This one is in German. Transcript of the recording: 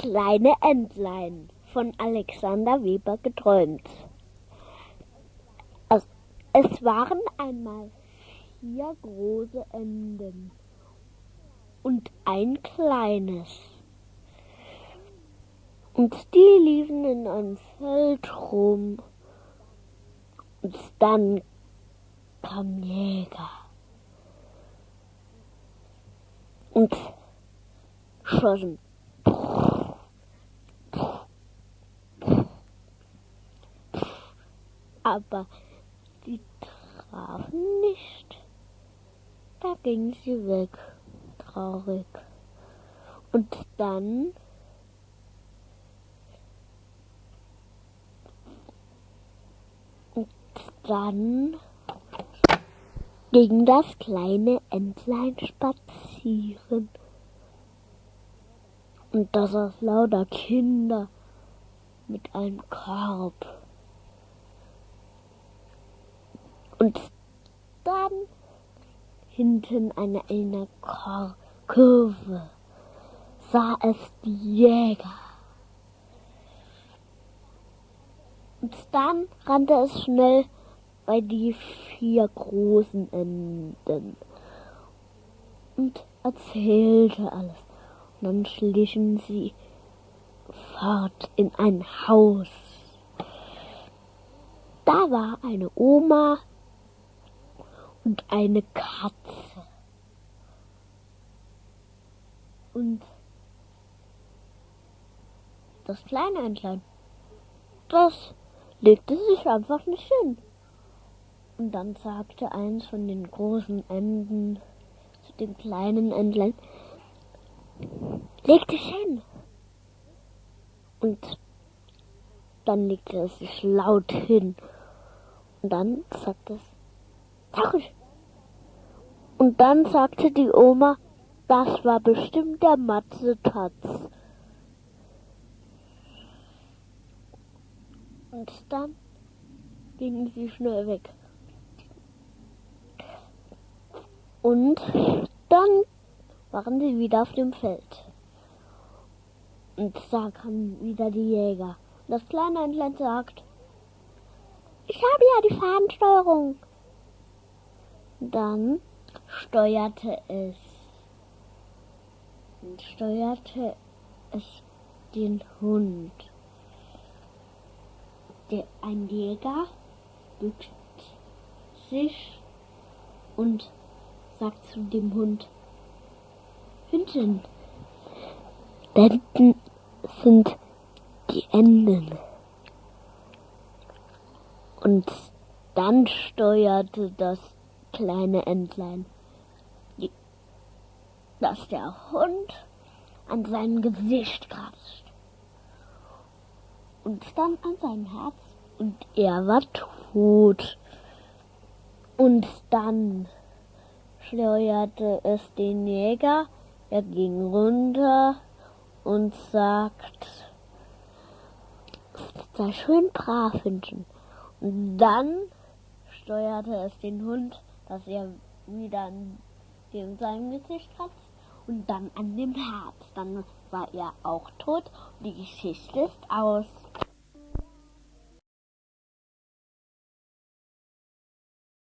kleine Entlein von Alexander Weber geträumt. Es, waren einmal vier große Enden und ein kleines. Und die liefen in einem Feld rum. Und dann kam Jäger. Und schossen. Aber die trafen nicht. Da ging sie weg, traurig. Und dann und dann ging das kleine Entlein spazieren. Und da saß lauter Kinder mit einem Korb. Und dann hinten an einer Kurve sah es die Jäger. Und dann rannte es schnell bei die vier großen Enden und erzählte alles. Und dann schlichen sie fort in ein Haus. Da war eine Oma und eine Katze. Und das kleine Entlein, das legte sich einfach nicht hin. Und dann sagte eins von den großen Enden zu dem kleinen Entlein, leg dich hin. Und dann legte es sich laut hin. Und dann sagte es, Tarisch. Und dann sagte die Oma, das war bestimmt der Matze-Tatz. Und dann gingen sie schnell weg. Und dann waren sie wieder auf dem Feld. Und da kamen wieder die Jäger. Das kleine Entlein sagt, ich habe ja die Fahnensteuerung. Dann steuerte es steuerte es den Hund. Der, ein Jäger bückt sich und sagt zu dem Hund, Hündchen, Enden sind die Enden. Und dann steuerte das kleine Entlein, dass der Hund an seinem Gesicht kratzt und dann an seinem Herz und er war tot. Und dann steuerte es den Jäger, er ging runter und sagt, sei schön brav, Hündchen. Und dann steuerte es den Hund, dass er wieder an seinem Gesicht kratzt und dann an dem Herz. Dann war er auch tot die Geschichte ist aus.